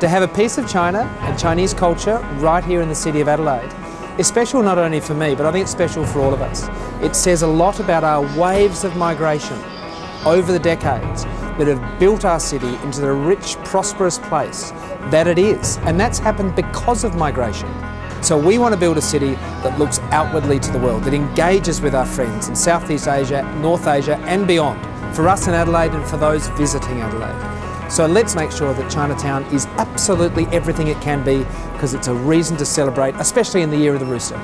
To have a piece of China and Chinese culture right here in the city of Adelaide is special not only for me, but I think it's special for all of us. It says a lot about our waves of migration over the decades that have built our city into the rich, prosperous place that it is. And that's happened because of migration. So we want to build a city that looks outwardly to the world, that engages with our friends in Southeast Asia, North Asia and beyond, for us in Adelaide and for those visiting Adelaide. So let's make sure that Chinatown is absolutely everything it can be because it's a reason to celebrate, especially in the year of the rooster.